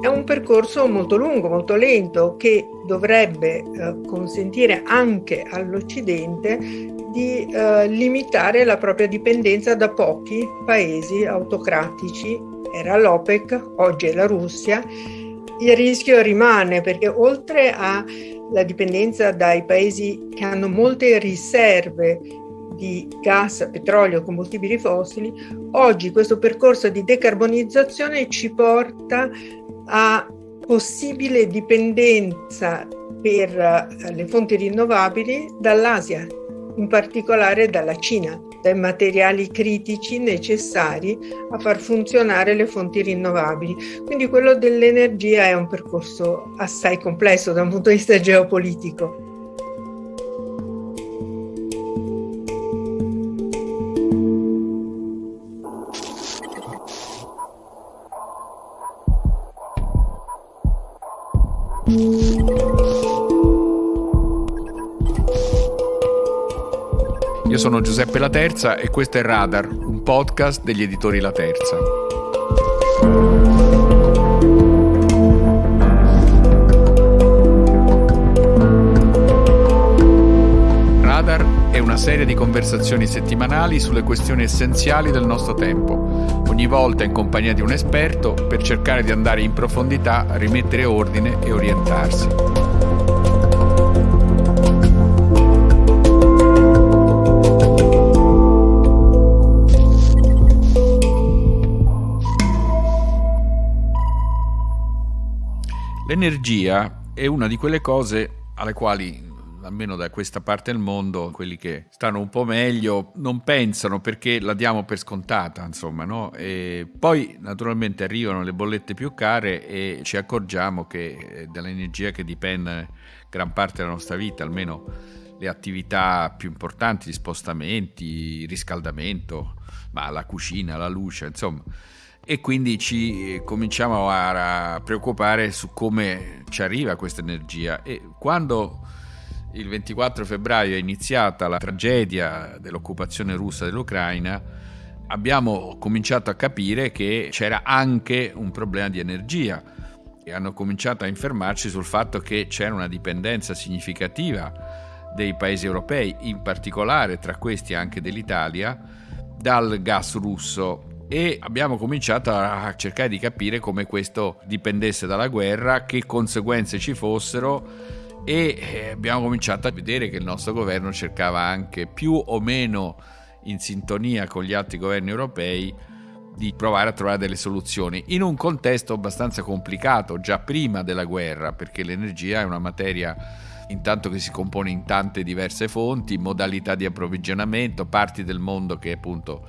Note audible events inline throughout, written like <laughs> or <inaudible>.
è un percorso molto lungo, molto lento, che dovrebbe eh, consentire anche all'Occidente di eh, limitare la propria dipendenza da pochi paesi autocratici. Era l'OPEC, oggi è la Russia. Il rischio rimane perché oltre alla dipendenza dai paesi che hanno molte riserve di gas, petrolio, combustibili fossili, oggi questo percorso di decarbonizzazione ci porta a possibile dipendenza per eh, le fonti rinnovabili dall'Asia, in particolare dalla Cina, dai materiali critici necessari a far funzionare le fonti rinnovabili. Quindi quello dell'energia è un percorso assai complesso da un punto di vista geopolitico. Io sono Giuseppe La Terza e questo è Radar, un podcast degli editori La Terza. Serie di conversazioni settimanali sulle questioni essenziali del nostro tempo, ogni volta in compagnia di un esperto per cercare di andare in profondità, rimettere ordine e orientarsi. L'energia è una di quelle cose alle quali almeno da questa parte del mondo, quelli che stanno un po' meglio non pensano perché la diamo per scontata, insomma, no? E poi naturalmente arrivano le bollette più care e ci accorgiamo che è dall'energia che dipende gran parte della nostra vita, almeno le attività più importanti, gli spostamenti, il riscaldamento, ma la cucina, la luce, insomma e quindi ci eh, cominciamo a, preoccupare su come ci arriva questa energia e quando il 24 febbraio è iniziata la tragedia dell'occupazione russa dell'Ucraina. Abbiamo cominciato a capire che c'era anche un problema di energia e hanno cominciato a infermarci sul fatto che c'era una dipendenza significativa dei paesi europei, in particolare tra questi anche dell'Italia, dal gas russo. E abbiamo cominciato a cercare di capire come questo dipendesse dalla guerra, che conseguenze ci fossero e eh, abbiamo cominciato a vedere che il nostro governo cercava anche più o meno in sintonia con gli altri governi europei di provare a trovare delle soluzioni in un contesto abbastanza complicato già prima della guerra perché l'energia è una materia intanto che si compone in tante diverse fonti, modalità di approvvigionamento, parti del mondo che appunto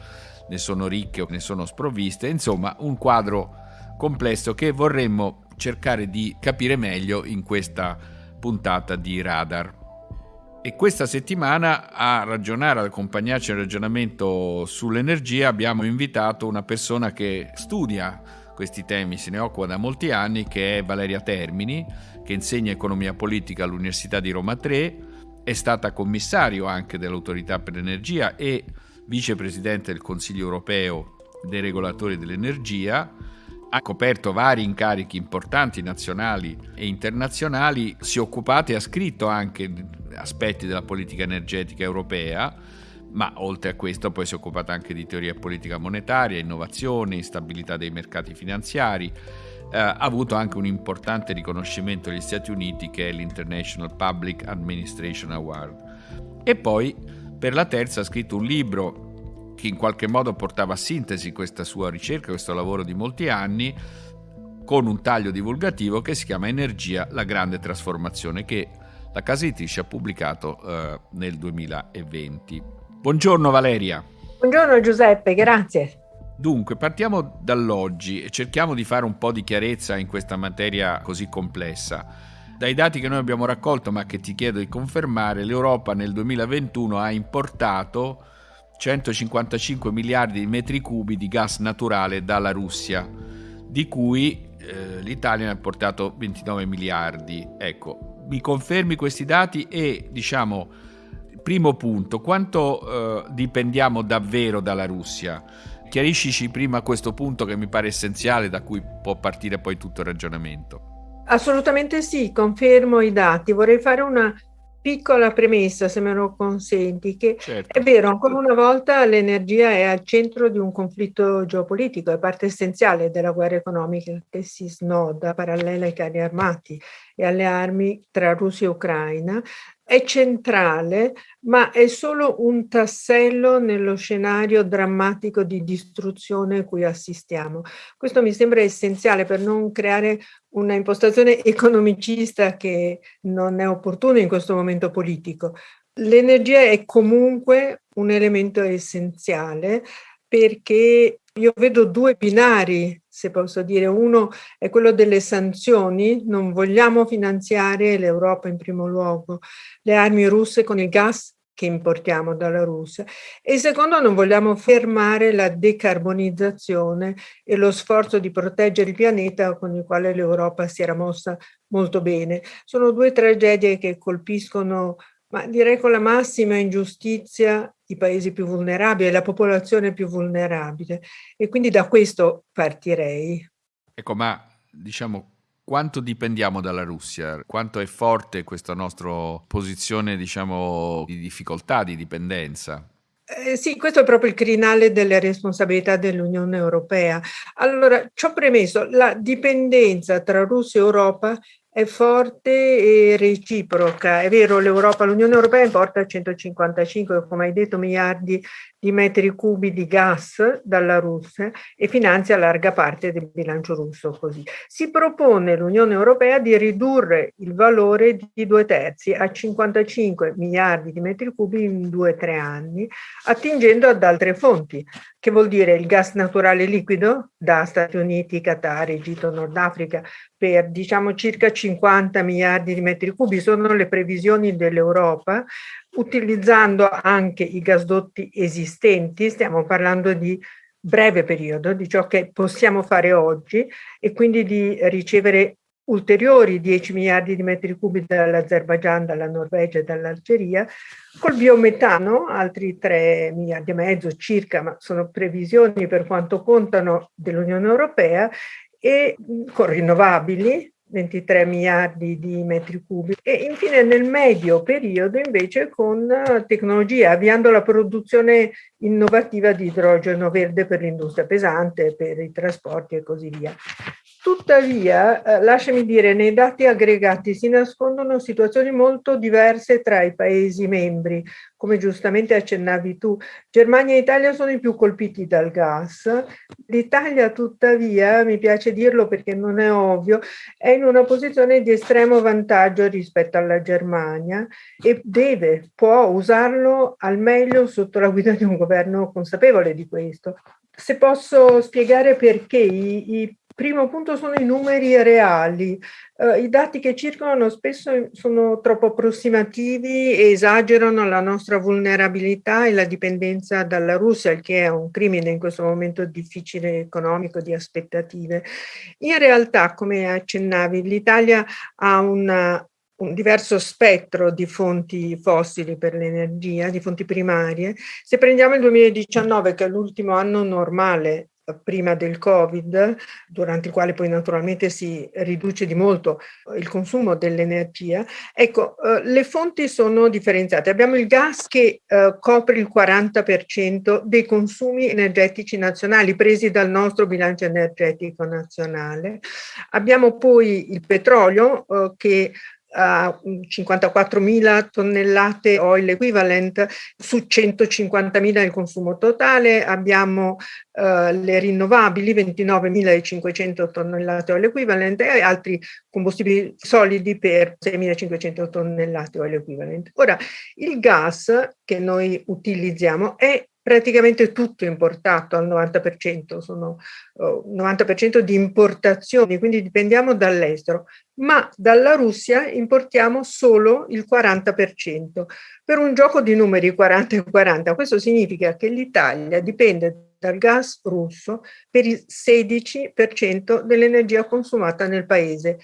ne sono ricche o ne sono sprovviste, insomma un quadro complesso che vorremmo cercare di capire meglio in questa puntata di Radar. E questa settimana a ragionare, ad accompagnarci al ragionamento sull'energia, abbiamo invitato una persona che studia questi temi, se ne occupa da molti anni, che è Valeria Termini, che insegna economia politica all'Università di Roma 3, è stata commissario anche dell'Autorità per l'Energia e vicepresidente del Consiglio europeo dei regolatori dell'energia, ha coperto vari incarichi importanti nazionali e internazionali, si è occupato e ha scritto anche aspetti della politica energetica europea, ma oltre a questo poi si è occupato anche di teoria politica monetaria, innovazione, instabilità dei mercati finanziari, eh, ha avuto anche un importante riconoscimento agli Stati Uniti che è l'International Public Administration Award. E poi per la terza ha scritto un libro che in qualche modo portava a sintesi questa sua ricerca, questo lavoro di molti anni, con un taglio divulgativo che si chiama Energia, la grande trasformazione, che la casa editrice ha pubblicato eh, nel 2020. Buongiorno Valeria. Buongiorno Giuseppe, grazie. Dunque, partiamo dall'oggi e cerchiamo di fare un po' di chiarezza in questa materia così complessa. Dai dati che noi abbiamo raccolto, ma che ti chiedo di confermare, l'Europa nel 2021 ha importato 155 miliardi di metri cubi di gas naturale dalla Russia, di cui eh, l'Italia ne ha importato 29 miliardi. Ecco, mi confermi questi dati e diciamo, primo punto, quanto eh, dipendiamo davvero dalla Russia? Chiariscici prima questo punto che mi pare essenziale da cui può partire poi tutto il ragionamento. Assolutamente sì, confermo i dati. Vorrei fare una piccola premessa, se me lo consenti, che certo. è vero, ancora una volta l'energia è al centro di un conflitto geopolitico, è parte essenziale della guerra economica che si snoda parallela ai carri armati e alle armi tra Russia e Ucraina, è centrale, ma è solo un tassello nello scenario drammatico di distruzione cui assistiamo. Questo mi sembra essenziale per non creare una impostazione <laughs> economicista che non è opportuna in questo momento politico. L'energia è comunque un elemento essenziale perché io vedo due binari se posso dire. Uno è quello delle sanzioni, non vogliamo finanziare l'Europa in primo luogo, le armi russe con il gas che importiamo dalla Russia e secondo non vogliamo fermare la decarbonizzazione e lo sforzo di proteggere il pianeta con il quale l'Europa si era mossa molto bene. Sono due tragedie che colpiscono ma direi con la massima ingiustizia i paesi più vulnerabili, la popolazione più vulnerabile. E quindi da questo partirei. Ecco, ma diciamo quanto dipendiamo dalla Russia? Quanto è forte questa nostra posizione, diciamo, di difficoltà, di dipendenza? Eh, sì, questo è proprio il crinale delle responsabilità dell'Unione Europea. Allora, ci ho premesso, la dipendenza tra Russia e Europa è forte e reciproca. È vero, l'Europa, l'Unione Europea importa 155, come hai detto, miliardi di metri cubi di gas dalla Russia e finanzia larga parte del bilancio russo così. Si propone l'Unione Europea di ridurre il valore di due terzi a 55 miliardi di metri cubi in due o tre anni, attingendo ad altre fonti, che vuol dire il gas naturale liquido da Stati Uniti, Qatar, Egitto, Nord Africa, per diciamo circa 50 miliardi di metri cubi, sono le previsioni dell'Europa, utilizzando anche i gasdotti esistenti, stiamo parlando di breve periodo, di ciò che possiamo fare oggi e quindi di ricevere ulteriori 10 miliardi di metri cubi dall'Azerbaigian, dalla Norvegia e dall'Algeria, col biometano altri 3 miliardi e mezzo circa, ma sono previsioni per quanto contano dell'Unione Europea, e con rinnovabili 23 miliardi di metri cubi e infine nel medio periodo invece con tecnologie, avviando la produzione innovativa di idrogeno verde per l'industria pesante, per i trasporti e così via. Tuttavia, eh, lasciami dire, nei dati aggregati si nascondono situazioni molto diverse tra i Paesi membri, come giustamente accennavi tu. Germania e Italia sono i più colpiti dal gas. L'Italia, tuttavia, mi piace dirlo perché non è ovvio, è in una posizione di estremo vantaggio rispetto alla Germania e deve, può usarlo al meglio sotto la guida di un governo consapevole di questo. Se posso spiegare perché i, i Primo punto sono i numeri reali. Uh, I dati che circolano spesso sono troppo approssimativi e esagerano la nostra vulnerabilità e la dipendenza dalla Russia, il che è un crimine in questo momento difficile economico di aspettative. In realtà, come accennavi, l'Italia ha una, un diverso spettro di fonti fossili per l'energia, di fonti primarie. Se prendiamo il 2019, che è l'ultimo anno normale prima del Covid, durante il quale poi naturalmente si riduce di molto il consumo dell'energia, ecco, eh, le fonti sono differenziate. Abbiamo il gas che eh, copre il 40% dei consumi energetici nazionali presi dal nostro bilancio energetico nazionale. Abbiamo poi il petrolio eh, che a 54.000 tonnellate oil equivalent su 150.000 il consumo totale, abbiamo uh, le rinnovabili 29.500 tonnellate oil equivalent e altri combustibili solidi per 6.500 tonnellate oil equivalent. Ora, il gas che noi utilizziamo è praticamente tutto importato al 90%, sono uh, 90% di importazioni, quindi dipendiamo dall'estero, ma dalla Russia importiamo solo il 40%. Per un gioco di numeri 40 e 40, questo significa che l'Italia dipende dal gas russo per il 16% dell'energia consumata nel paese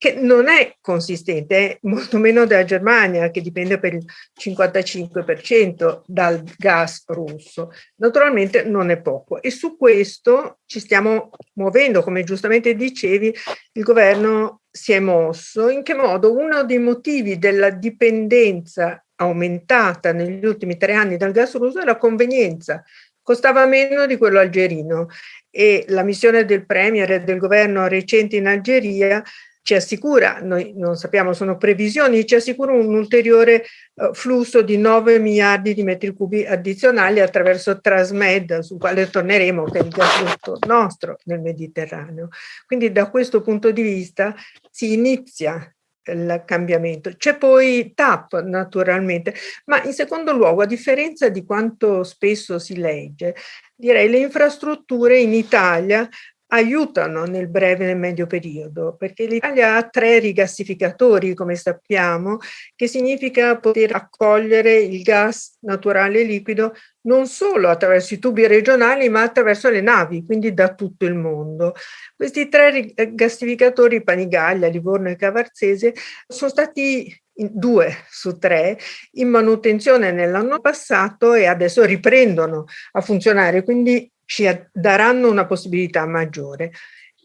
che non è consistente, è molto meno della Germania, che dipende per il 55% dal gas russo. Naturalmente non è poco e su questo ci stiamo muovendo, come giustamente dicevi, il governo si è mosso. In che modo? Uno dei motivi della dipendenza aumentata negli ultimi tre anni dal gas russo è la convenienza. Costava meno di quello algerino e la missione del Premier e del governo recente in Algeria ci assicura, noi non sappiamo, sono previsioni, ci assicura un ulteriore uh, flusso di 9 miliardi di metri cubi addizionali attraverso Trasmed, sul quale torneremo, che è il gasdotto nostro nel Mediterraneo. Quindi da questo punto di vista si inizia il cambiamento. C'è poi TAP naturalmente, ma in secondo luogo, a differenza di quanto spesso si legge, direi le infrastrutture in Italia aiutano nel breve e nel medio periodo, perché l'Italia ha tre rigassificatori, come sappiamo, che significa poter accogliere il gas naturale liquido non solo attraverso i tubi regionali, ma attraverso le navi, quindi da tutto il mondo. Questi tre rigassificatori, Panigaglia, Livorno e Cavarzese, sono stati due su tre in manutenzione nell'anno passato e adesso riprendono a funzionare, quindi ci daranno una possibilità maggiore.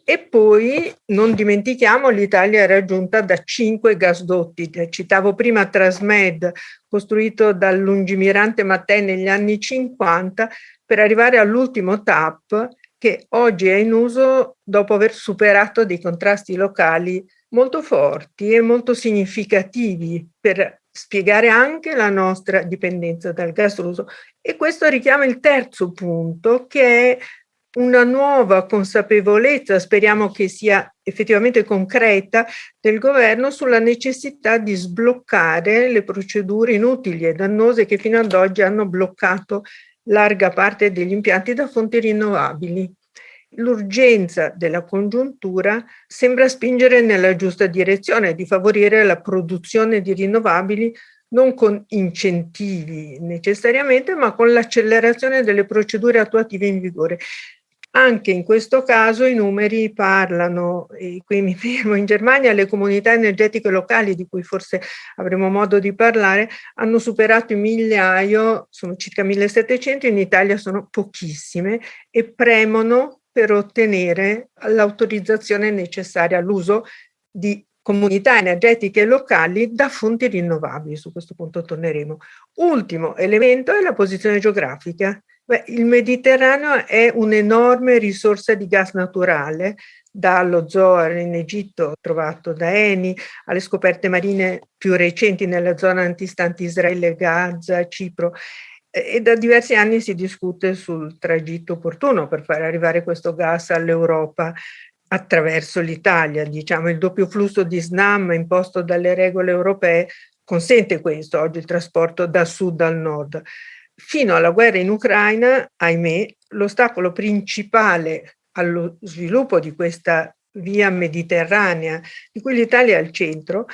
E poi non dimentichiamo l'Italia è raggiunta da cinque gasdotti. Citavo prima Trasmed, costruito dal lungimirante Mattei negli anni 50, per arrivare all'ultimo TAP che oggi è in uso dopo aver superato dei contrasti locali molto forti e molto significativi per spiegare anche la nostra dipendenza dal gas russo. E questo richiama il terzo punto che è una nuova consapevolezza, speriamo che sia effettivamente concreta, del governo sulla necessità di sbloccare le procedure inutili e dannose che fino ad oggi hanno bloccato larga parte degli impianti da fonti rinnovabili l'urgenza della congiuntura sembra spingere nella giusta direzione di favorire la produzione di rinnovabili non con incentivi necessariamente, ma con l'accelerazione delle procedure attuative in vigore. Anche in questo caso i numeri parlano, e qui mi fermo, in Germania le comunità energetiche locali, di cui forse avremo modo di parlare, hanno superato il migliaio, sono circa 1700, in Italia sono pochissime e premono per ottenere l'autorizzazione necessaria all'uso di comunità energetiche locali da fonti rinnovabili, su questo punto torneremo. Ultimo elemento è la posizione geografica. Beh, il Mediterraneo è un'enorme risorsa di gas naturale, dallo Zohar in Egitto trovato da Eni, alle scoperte marine più recenti nella zona antistante Israele, Gaza, Cipro e da diversi anni si discute sul tragitto opportuno per far arrivare questo gas all'Europa attraverso l'Italia. Diciamo il doppio flusso di SNAM imposto dalle regole europee consente questo, oggi il trasporto da sud al nord. Fino alla guerra in Ucraina, ahimè, l'ostacolo principale allo sviluppo di questa via mediterranea, di cui l'Italia è al centro,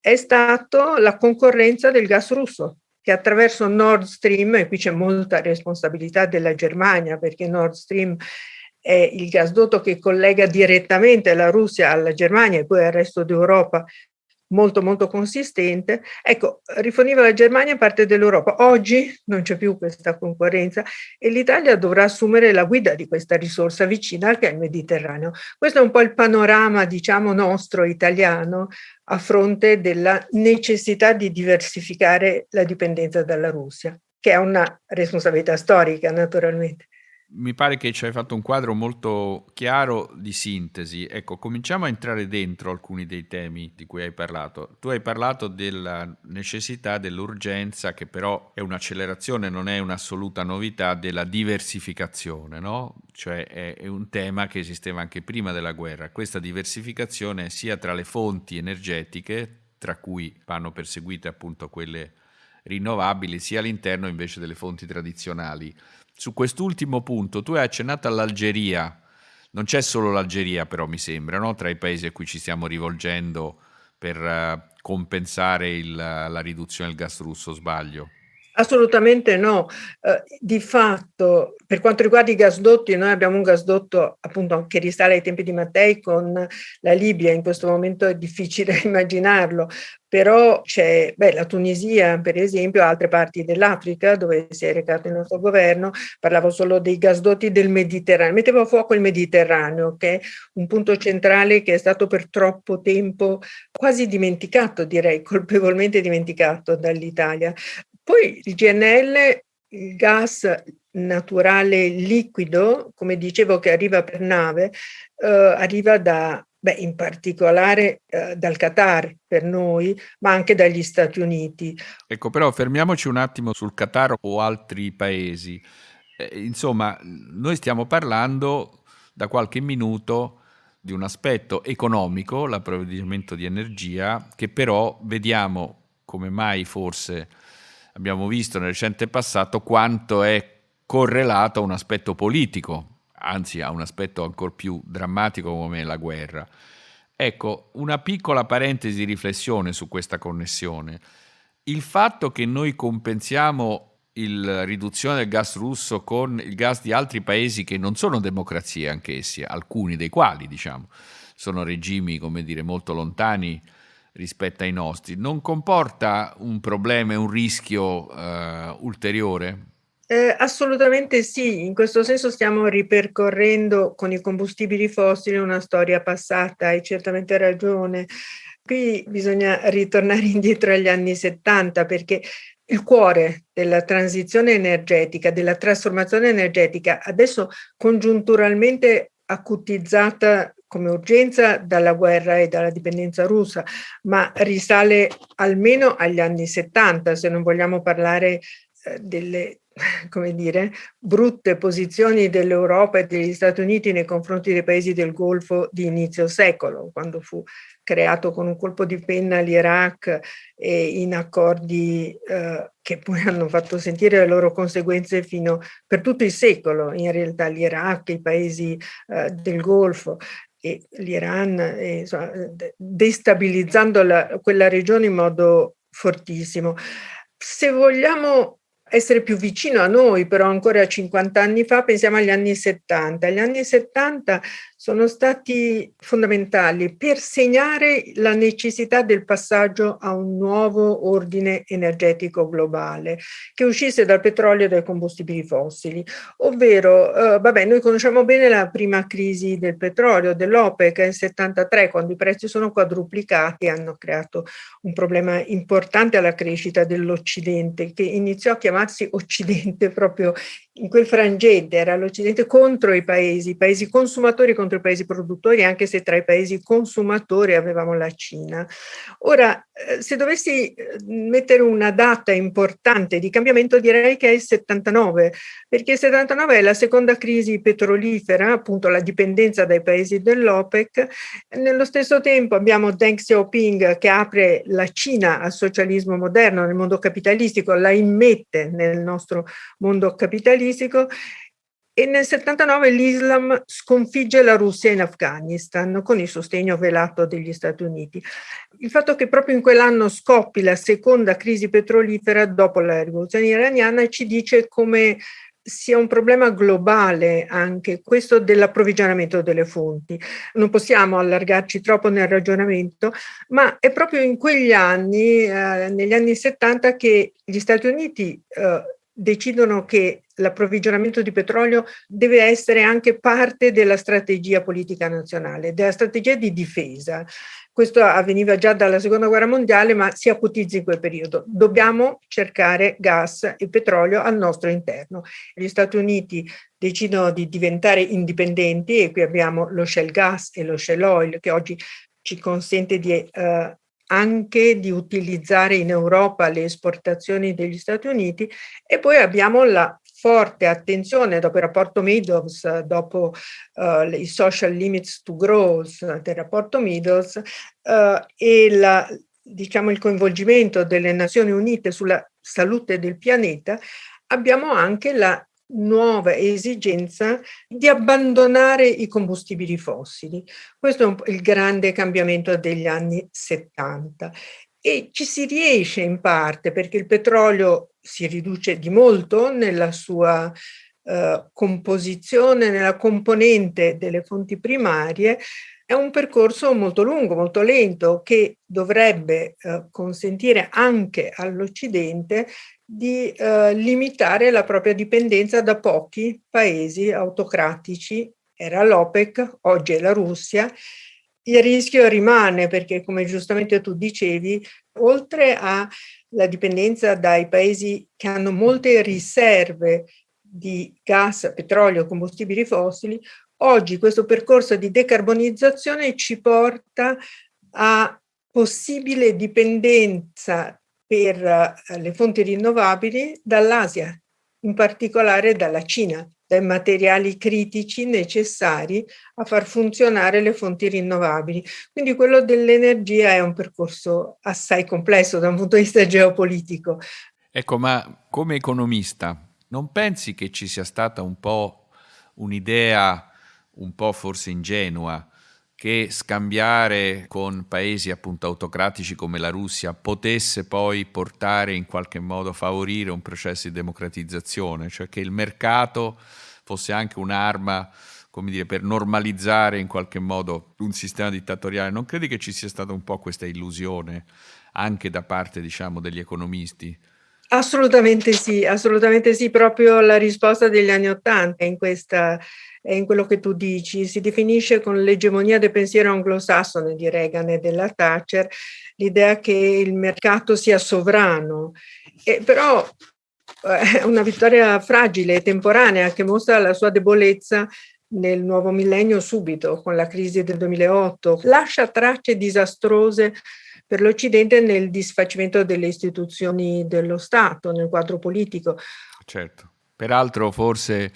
è stato la concorrenza del gas russo, che attraverso Nord Stream, e qui c'è molta responsabilità della Germania perché Nord Stream è il gasdotto che collega direttamente la Russia alla Germania e poi al resto d'Europa molto molto consistente, ecco, riforniva la Germania parte dell'Europa. Oggi non c'è più questa concorrenza e l'Italia dovrà assumere la guida di questa risorsa vicina che è il Mediterraneo. Questo è un po' il panorama, diciamo, nostro italiano a fronte della necessità di diversificare la dipendenza dalla Russia, che è una responsabilità storica naturalmente mi pare che ci hai fatto un quadro molto chiaro di sintesi. Ecco, cominciamo a entrare dentro alcuni dei temi di cui hai parlato. Tu hai parlato della necessità, dell'urgenza, che però è un'accelerazione, non è un'assoluta novità, della diversificazione, no? Cioè è, è un tema che esisteva anche prima della guerra. Questa diversificazione sia tra le fonti energetiche, tra cui vanno perseguite appunto quelle rinnovabili, sia all'interno invece delle fonti tradizionali su quest'ultimo punto, tu hai accennato all'Algeria, non c'è solo l'Algeria però mi sembra, no? tra i paesi a cui ci stiamo rivolgendo per uh, compensare il, la riduzione del gas russo, sbaglio? Assolutamente no. Eh, di fatto, per quanto riguarda i gasdotti, noi abbiamo un gasdotto appunto che risale ai tempi di Mattei con la Libia, in questo momento è difficile <laughs> immaginarlo, però c'è la Tunisia per esempio, altre parti dell'Africa dove si è recato il nostro governo, parlavo solo dei gasdotti del Mediterraneo, mettevo a fuoco il Mediterraneo che è un punto centrale che è stato per troppo tempo quasi dimenticato, direi <laughs> colpevolmente dimenticato dall'Italia. Poi il GNL, il gas naturale liquido, come dicevo che arriva per nave, eh, arriva da, beh, in particolare eh, dal Qatar per noi, ma anche dagli Stati Uniti. Ecco, però fermiamoci un attimo sul Qatar o altri paesi. Eh, insomma, noi stiamo parlando da qualche minuto di un aspetto economico, l'approvvigionamento di energia, che però vediamo come mai forse abbiamo visto nel recente passato quanto è correlato a un aspetto politico, anzi a un aspetto ancora più drammatico come la guerra. Ecco, una piccola parentesi di riflessione su questa connessione. Il fatto che noi compensiamo la riduzione del gas russo con il gas di altri paesi che non sono democrazie anch'essi, alcuni dei quali, diciamo, sono regimi, come dire, molto lontani rispetto ai nostri, non comporta un problema e un rischio eh, ulteriore? Eh, assolutamente sì, in questo senso stiamo ripercorrendo con i combustibili fossili una storia passata, hai certamente ragione. Qui bisogna ritornare <laughs> indietro agli anni 70 perché il cuore della transizione energetica, della trasformazione energetica, adesso congiunturalmente acutizzata come urgenza dalla guerra e dalla dipendenza russa, ma risale almeno agli anni 70, se non vogliamo parlare eh, delle <laughs> come dire, brutte posizioni dell'Europa e degli Stati Uniti nei confronti dei paesi del Golfo di inizio secolo, quando fu creato con un colpo di penna l'Iraq e in accordi eh, che poi <laughs> hanno fatto sentire le loro conseguenze fino per tutto il secolo, in realtà l'Iraq, i paesi eh, del Golfo e l'Iran, destabilizzando la, quella regione in modo fortissimo. Se vogliamo essere più vicino a noi, però ancora 50 anni fa, pensiamo agli anni 70. Gli anni 70 sono stati fondamentali per segnare la necessità del passaggio a un nuovo ordine energetico globale che uscisse dal petrolio e dai combustibili fossili, ovvero, eh, vabbè, noi conosciamo bene la prima crisi del petrolio, dell'OPEC nel 73, quando i prezzi sono quadruplicati e hanno creato un problema importante alla crescita dell'Occidente, che iniziò a chiamarsi Occidente proprio in quel frangente, era l'Occidente contro i paesi, i paesi consumatori contro contro i paesi produttori, anche se tra i paesi consumatori avevamo la Cina. Ora, eh, se dovessi eh, mettere una data importante di cambiamento, direi che è il 79, perché il 79 è la seconda crisi petrolifera, appunto la dipendenza dai paesi dell'OPEC. Nello stesso tempo abbiamo Deng Xiaoping che apre la Cina al socialismo moderno nel mondo capitalistico, la immette nel nostro mondo capitalistico e nel 79 l'Islam sconfigge la Russia in Afghanistan con il sostegno velato degli Stati Uniti. Il fatto che proprio in quell'anno scoppi la seconda crisi petrolifera dopo la rivoluzione iraniana ci dice come sia un problema globale anche questo dell'approvvigionamento delle fonti. Non possiamo allargarci troppo nel ragionamento, ma è proprio in quegli anni, eh, negli anni 70, che gli Stati Uniti eh, decidono che l'approvvigionamento di petrolio deve essere anche parte della strategia politica nazionale, della strategia di difesa. Questo avveniva già dalla seconda guerra mondiale, ma si acutizza in quel periodo. Dobbiamo cercare gas e petrolio al nostro interno. Gli Stati Uniti decidono di diventare indipendenti e qui abbiamo lo shell gas e lo shell oil che oggi ci consente di eh, anche di utilizzare in Europa le esportazioni degli Stati Uniti e poi abbiamo la forte attenzione dopo il rapporto Meadows, dopo uh, i social limits to growth del rapporto Meadows uh, e la, diciamo, il coinvolgimento delle Nazioni Unite sulla salute del pianeta, abbiamo anche la nuova esigenza di abbandonare i combustibili fossili. Questo è il grande cambiamento degli anni 70 E ci si riesce in parte perché il petrolio si riduce di molto nella sua eh, composizione, nella componente delle fonti primarie, è un percorso molto lungo, molto lento, che dovrebbe eh, consentire anche all'Occidente di eh, limitare la propria dipendenza da pochi paesi autocratici. Era l'OPEC, oggi è la Russia. Il rischio rimane perché, come giustamente tu dicevi, oltre alla dipendenza dai paesi che hanno molte riserve di gas, petrolio, combustibili fossili, oggi questo percorso di decarbonizzazione ci porta a possibile dipendenza per eh, le fonti rinnovabili dall'Asia, in particolare dalla Cina, dai materiali critici necessari a far funzionare le fonti rinnovabili. Quindi quello dell'energia è un percorso assai complesso da un punto di vista geopolitico. Ecco, ma come economista non pensi che ci sia stata un po' un'idea un po' forse ingenua che scambiare con paesi appunto autocratici come la Russia potesse poi portare in qualche modo a favorire un processo di democratizzazione, cioè che il mercato fosse anche un'arma come dire, per normalizzare in qualche modo un sistema dittatoriale. Non credi che ci sia stata un po' questa illusione anche da parte, diciamo, degli economisti? Assolutamente sì, assolutamente sì, proprio la risposta degli anni Ottanta in questa in quello che tu dici, si definisce con l'egemonia del pensiero anglosassone di Reagan e della Thatcher l'idea che il mercato sia sovrano, e però eh, è una vittoria fragile e temporanea che mostra la sua debolezza nel nuovo millennio subito con la crisi del 2008, lascia tracce disastrose per l'Occidente nel disfacimento delle istituzioni dello Stato, nel quadro politico. Certo, peraltro forse,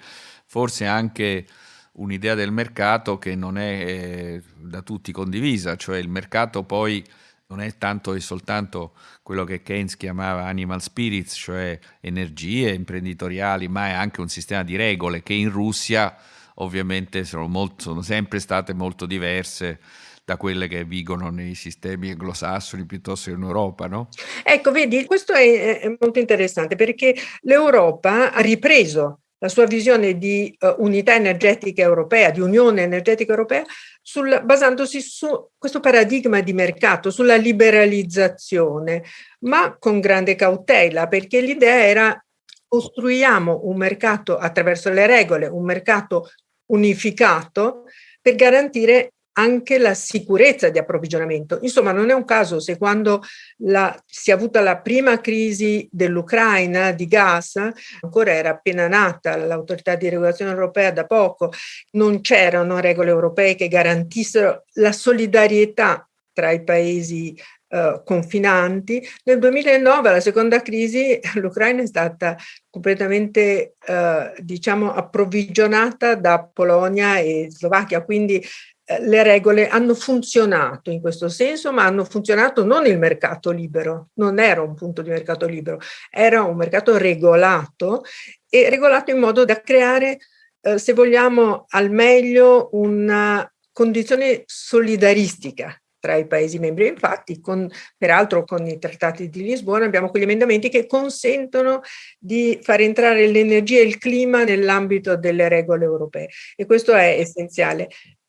forse anche un'idea del mercato che non è eh, da tutti condivisa, cioè il mercato poi non è tanto e soltanto quello che Keynes chiamava animal spirits, cioè energie imprenditoriali, ma è anche un sistema di regole che in Russia ovviamente sono, molto, sono sempre state molto diverse da quelle che vigono nei sistemi anglosassoni piuttosto che in Europa, no? Ecco, vedi, questo è, è molto interessante perché l'Europa ha ripreso la sua visione di uh, unità energetica europea, di unione energetica europea, sul, basandosi su questo paradigma di mercato, sulla liberalizzazione, ma con grande cautela, perché l'idea era costruiamo un mercato attraverso le regole, un mercato unificato per garantire anche la sicurezza di approvvigionamento. Insomma, non è un caso se quando la, si è avuta la prima crisi dell'Ucraina di gas, ancora era appena nata l'autorità di regolazione europea da poco, non c'erano regole europee che garantissero la solidarietà tra i paesi eh, confinanti. Nel 2009, la seconda crisi, <laughs> l'Ucraina è stata completamente, eh, diciamo, approvvigionata da Polonia e Slovacchia, quindi eh, le regole hanno funzionato in questo senso, ma hanno funzionato non il mercato libero, non era un punto di mercato libero, era un mercato regolato e regolato in modo da creare, eh, se vogliamo, al meglio una condizione solidaristica tra i Paesi membri. Infatti, con, peraltro con i trattati di Lisbona abbiamo quegli emendamenti che consentono di far entrare l'energia e il clima nell'ambito delle regole europee e questo è essenziale.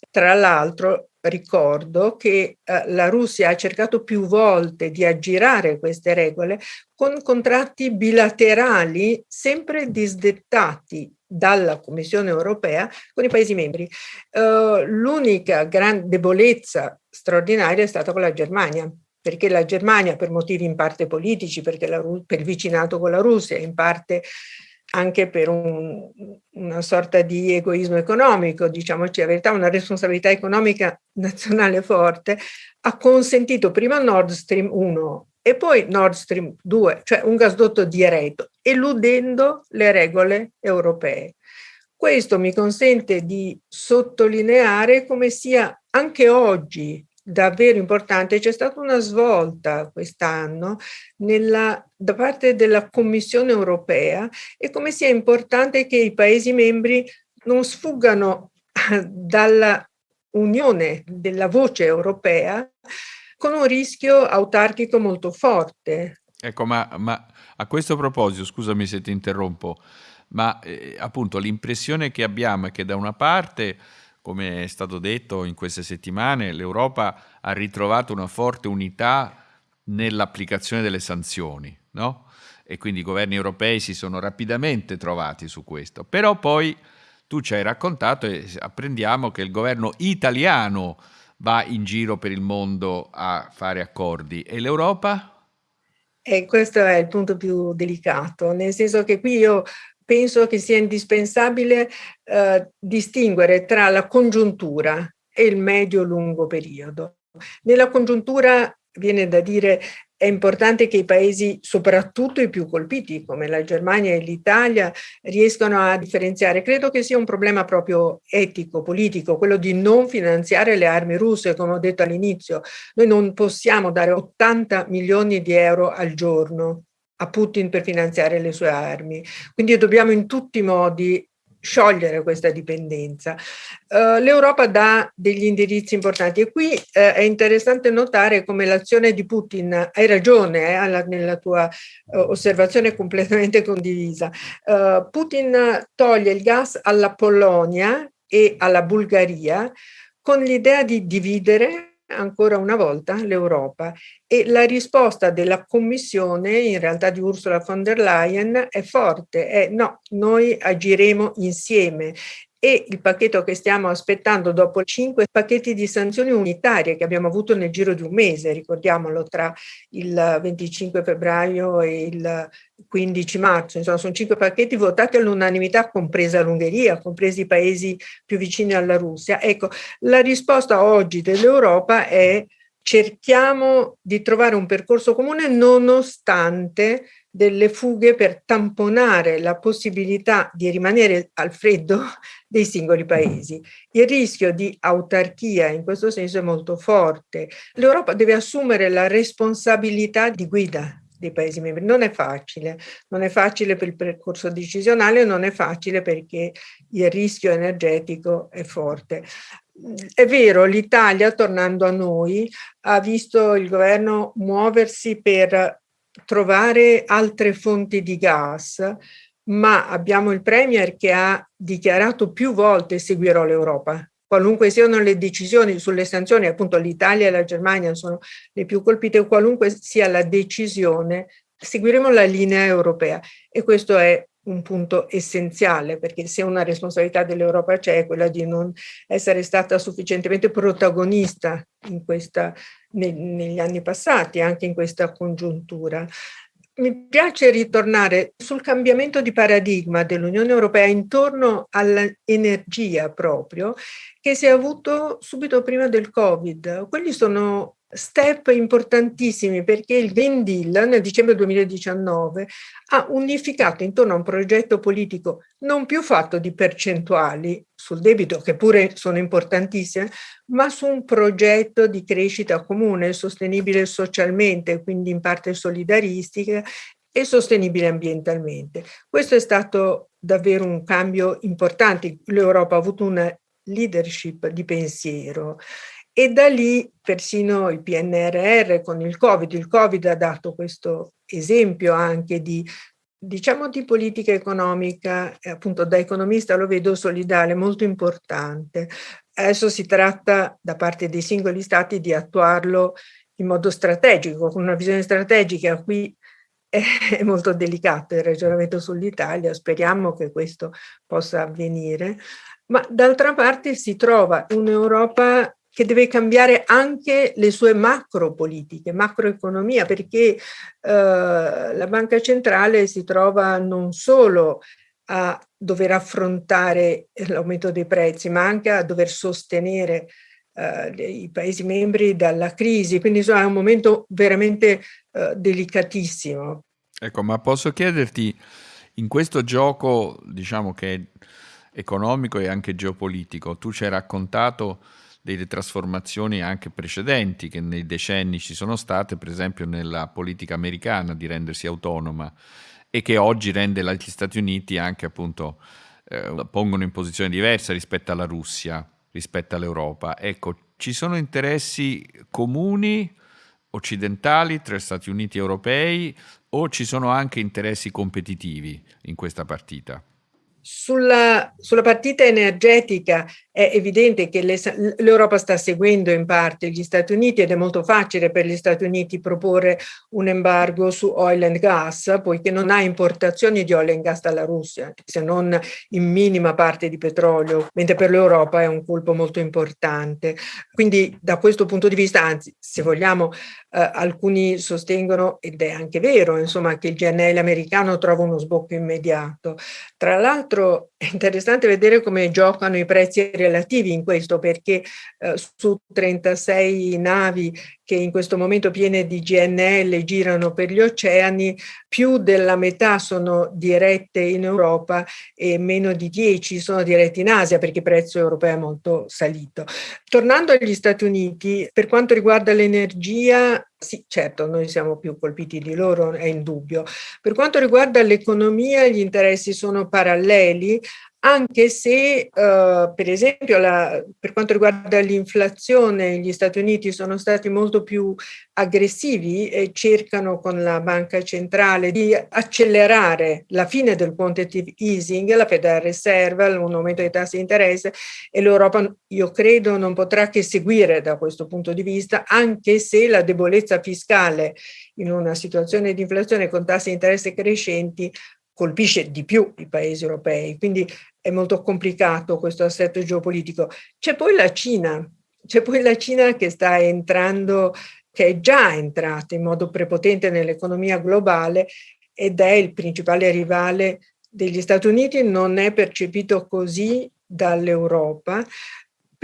Tra l'altro ricordo che eh, la Russia ha cercato più volte di aggirare queste regole con contratti bilaterali sempre disdettati dalla Commissione europea con i Paesi membri. Uh, L'unica gran debolezza straordinaria è stata con la Germania, perché la Germania per motivi in parte politici, perché la, per il vicinato con la Russia, in parte anche per un, una sorta di egoismo economico, diciamoci la verità, una responsabilità economica nazionale forte, ha consentito prima Nord Stream 1 e poi Nord Stream 2, cioè un gasdotto diretto, eludendo le regole europee. Questo mi consente di sottolineare come sia anche oggi davvero importante. C'è stata una svolta quest'anno da parte della Commissione europea e come sia importante che i Paesi membri non sfuggano <laughs> dalla unione della voce europea con un rischio autarchico molto forte. Ecco, ma, ma a questo proposito, scusami se ti interrompo, ma eh, appunto l'impressione che abbiamo è che da una parte, come è stato detto in queste settimane, l'Europa ha ritrovato una forte unità nell'applicazione delle sanzioni, no? E quindi i governi europei si sono rapidamente trovati su questo. Però poi tu ci hai raccontato e apprendiamo che il governo italiano va in giro per il mondo a fare accordi e l'Europa? E questo è il punto più delicato, nel senso che qui io penso che sia indispensabile eh, distinguere tra la congiuntura e il medio-lungo periodo. Nella congiuntura viene da dire è importante che i paesi, soprattutto i più colpiti come la Germania e l'Italia, riescano a differenziare. Credo che sia un problema proprio etico, politico, quello di non finanziare le armi russe, come ho detto all'inizio. Noi non possiamo dare 80 milioni di euro al giorno a Putin per finanziare le sue armi. Quindi dobbiamo in tutti i modi sciogliere questa dipendenza. Uh, L'Europa dà degli indirizzi importanti e qui uh, è interessante notare come l'azione di Putin, hai ragione eh, alla, nella tua uh, osservazione completamente condivisa, Putin toglie il gas alla Polonia e alla Bulgaria con l'idea di dividere ancora una volta l'Europa. E la risposta della Commissione, in realtà di Ursula von der Leyen, è forte, è no, noi agiremo insieme e il pacchetto che stiamo aspettando dopo cinque pacchetti di sanzioni unitarie che abbiamo avuto nel giro di un mese, ricordiamolo, tra il 25 febbraio e il 15 marzo, insomma sono cinque pacchetti votati all'unanimità, compresa l'Ungheria, compresi i paesi più vicini alla Russia. Ecco, la risposta oggi dell'Europa è cerchiamo di trovare un percorso comune nonostante delle fughe per tamponare la possibilità di rimanere al freddo <laughs> dei singoli paesi. Il rischio di autarchia in questo senso è molto forte. L'Europa deve assumere la responsabilità di guida dei Paesi membri. Non è facile, non è facile per il percorso decisionale, non è facile perché il rischio energetico è forte. È vero, l'Italia, tornando a noi, ha visto il governo muoversi per trovare altre fonti di gas, ma abbiamo il Premier che ha dichiarato più volte seguirò l'Europa. Qualunque siano le decisioni sulle sanzioni, appunto l'Italia e la Germania sono le più colpite, qualunque sia la decisione, seguiremo la linea europea e questo è un punto essenziale perché se una responsabilità dell'Europa c'è è quella di non essere stata sufficientemente protagonista in questa, ne, negli anni passati, anche in questa congiuntura. Mi piace ritornare sul cambiamento di paradigma dell'Unione Europea intorno all'energia proprio che si è avuto subito prima del Covid. Quelli sono step importantissimi perché il Green Deal nel dicembre 2019 ha unificato intorno a un progetto politico non più fatto di percentuali sul debito, che pure sono importantissime, ma su un progetto di crescita comune, sostenibile socialmente, quindi in parte solidaristica e sostenibile ambientalmente. Questo è stato davvero un cambio importante. L'Europa ha avuto una leadership di pensiero e da lì persino il PNRR con il Covid, il Covid ha dato questo esempio anche di diciamo di politica economica, appunto da economista lo vedo solidale, molto importante. Adesso si tratta da parte dei singoli stati di attuarlo in modo strategico, con una visione strategica. Qui è molto delicato il ragionamento sull'Italia, speriamo che questo possa avvenire, ma d'altra parte si trova un'Europa che deve cambiare anche le sue macro politiche, macroeconomia, perché eh, la banca centrale si trova non solo a dover affrontare l'aumento dei prezzi, ma anche a dover sostenere eh, i Paesi membri dalla crisi. Quindi insomma, è un momento veramente eh, delicatissimo. Ecco, ma posso chiederti, in questo gioco, diciamo che è economico e anche geopolitico, tu ci hai raccontato delle trasformazioni anche precedenti che nei decenni ci sono state, per esempio nella politica americana di rendersi autonoma e che oggi rende gli Stati Uniti anche appunto eh, pongono in posizione diversa rispetto alla Russia, rispetto all'Europa. Ecco, ci sono interessi comuni occidentali, tra Stati Uniti e europei o ci sono anche interessi competitivi in questa partita? Sulla, sulla, partita energetica è evidente che l'Europa sta seguendo in parte gli Stati Uniti ed è molto facile per gli Stati Uniti proporre un embargo su oil and gas, poiché non ha importazioni di oil and gas dalla Russia, se non in minima parte di petrolio, mentre per l'Europa è un colpo molto importante. Quindi da questo punto di vista, anzi, se vogliamo, eh, alcuni sostengono, ed è anche vero, insomma, che il GNL americano trova uno sbocco immediato. Tra l'altro смотрю è interessante vedere come giocano i prezzi relativi in questo, perché eh, su 36 navi che in questo momento piene di GNL girano per gli oceani, più della metà sono dirette in Europa e meno di 10 sono dirette in Asia perché il prezzo europeo è molto salito. Tornando agli Stati Uniti, per quanto riguarda l'energia, sì, certo, noi siamo più colpiti di loro, è indubbio. Per quanto riguarda l'economia, gli interessi sono paralleli, anche se uh, per esempio la, per quanto riguarda l'inflazione gli Stati Uniti sono stati molto più aggressivi e cercano con la banca centrale di accelerare la fine del quantitative easing, la Federal Reserve, un aumento dei tassi di interesse e l'Europa io credo non potrà che seguire da questo punto di vista anche se la debolezza fiscale in una situazione di inflazione con tassi di interesse crescenti colpisce di più i paesi europei, quindi è molto complicato questo assetto geopolitico. C'è poi la Cina, c'è poi la Cina che sta entrando, che è già entrata in modo prepotente nell'economia globale ed è il principale rivale degli Stati Uniti, non è percepito così dall'Europa,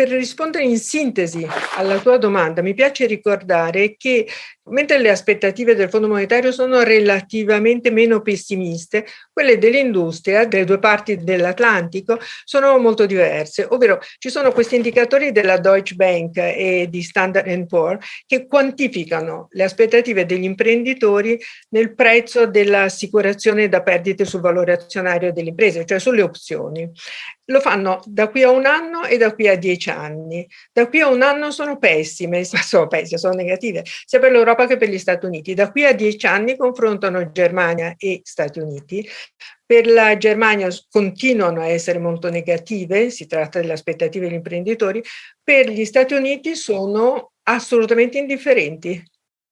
per rispondere in sintesi alla tua domanda, mi piace ricordare che mentre le aspettative del Fondo Monetario sono relativamente meno pessimiste, quelle dell'industria delle due parti dell'Atlantico sono molto diverse, ovvero ci sono questi indicatori della Deutsche Bank e di Standard Poor's che quantificano le aspettative degli imprenditori nel prezzo dell'assicurazione da perdite sul valore azionario delle imprese, cioè sulle opzioni. Lo fanno da qui a un anno e da qui a dieci anni. Da qui a un anno sono pessime, <laughs> sono pessime, sono negative, sia per l'Europa che per gli Stati Uniti. Da qui a dieci anni confrontano Germania e Stati Uniti. Per la Germania continuano a essere molto negative, si tratta delle aspettative degli imprenditori, per gli Stati Uniti sono assolutamente indifferenti,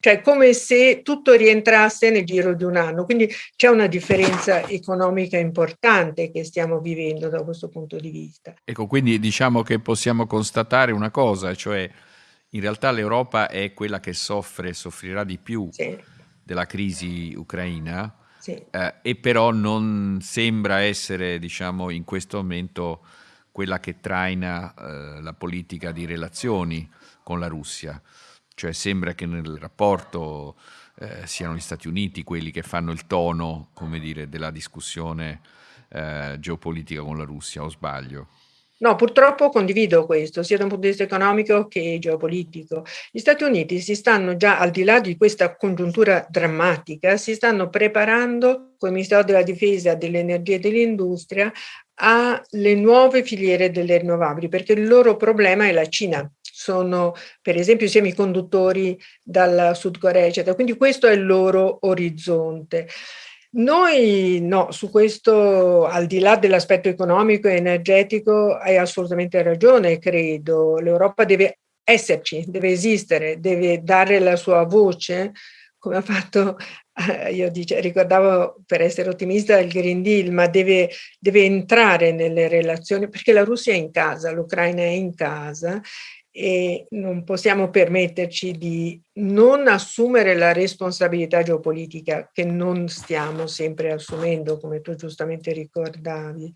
cioè come se tutto rientrasse nel giro di un anno. Quindi c'è una differenza economica importante che stiamo vivendo da questo punto di vista. Ecco, quindi diciamo che possiamo constatare una cosa, cioè in realtà l'Europa è quella che soffre, soffrirà di più sì. della crisi ucraina, sì. eh, e però non sembra essere, diciamo, in questo momento quella che traina eh, la politica di relazioni con la Russia. Cioè sembra che nel rapporto eh, siano gli Stati Uniti quelli che fanno il tono, come dire, della discussione eh, geopolitica con la Russia, o sbaglio? No, purtroppo condivido questo, sia da un punto di vista economico che geopolitico. Gli Stati Uniti si stanno già, al di là di questa congiuntura drammatica, si stanno preparando il Ministero della Difesa, dell'Energia e dell'Industria alle nuove filiere delle rinnovabili, perché il loro problema è la Cina. Sono per esempio i semiconduttori dal Sud Corea, eccetera. Quindi questo è il loro orizzonte. Noi no, su questo, al di là dell'aspetto economico e energetico, hai assolutamente ragione, credo. L'Europa deve esserci, deve esistere, deve dare la sua voce, come ha fatto, eh, io dice, ricordavo per essere ottimista il Green Deal, ma deve, deve entrare nelle relazioni, perché la Russia è in casa, l'Ucraina è in casa e non possiamo permetterci di non assumere la responsabilità geopolitica che non stiamo sempre assumendo, come tu giustamente ricordavi.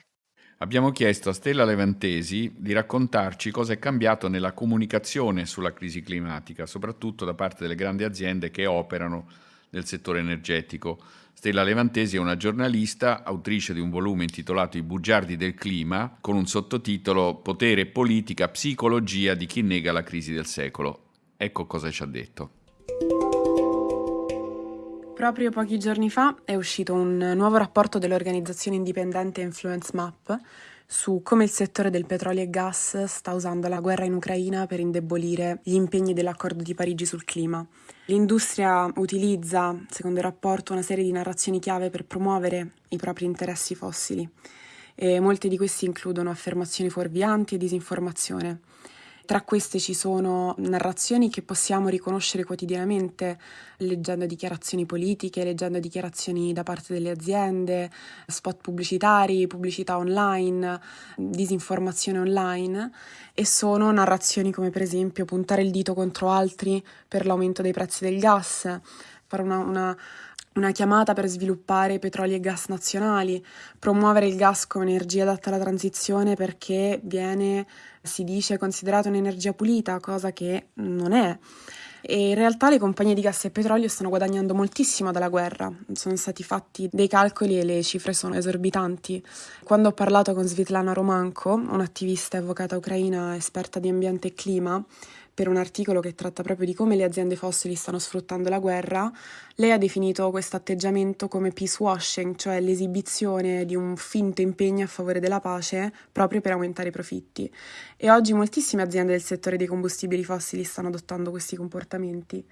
Abbiamo chiesto a Stella Levantesi di raccontarci cosa è cambiato nella comunicazione sulla crisi climatica, soprattutto da parte delle grandi aziende che operano nel settore energetico Stella Levantesi è una giornalista, autrice di un volume intitolato I bugiardi del clima, con un sottotitolo Potere, politica, psicologia di chi nega la crisi del secolo. Ecco cosa ci ha detto. Proprio pochi giorni fa è uscito un nuovo rapporto dell'organizzazione indipendente Influence Map su come il settore del petrolio e gas sta usando la guerra in Ucraina per indebolire gli impegni dell'accordo di Parigi sul clima. L'industria utilizza, secondo il rapporto, una serie di narrazioni chiave per promuovere i propri interessi fossili e molte di queste includono affermazioni fuorvianti e disinformazione. Tra queste ci sono narrazioni che possiamo riconoscere quotidianamente leggendo dichiarazioni politiche, leggendo dichiarazioni da parte delle aziende, spot pubblicitari, pubblicità online, disinformazione online e sono narrazioni come per esempio puntare il dito contro altri per l'aumento dei prezzi del gas, fare una, una una chiamata per sviluppare petroli e gas nazionali, promuovere il gas come energia adatta alla transizione perché viene, si dice, considerata un'energia pulita, cosa che non è. E in realtà le compagnie di gas e petrolio stanno guadagnando moltissimo dalla guerra, sono stati fatti dei calcoli e le cifre sono esorbitanti. Quando ho parlato con Svetlana Romanko, un'attivista e avvocata ucraina esperta di ambiente e clima, per un articolo che tratta proprio di come le aziende fossili stanno sfruttando la guerra, lei ha definito questo atteggiamento come peace washing, cioè l'esibizione di un finto impegno a favore della pace proprio per aumentare i profitti. E oggi moltissime aziende del settore dei combustibili fossili stanno adottando questi comportamenti.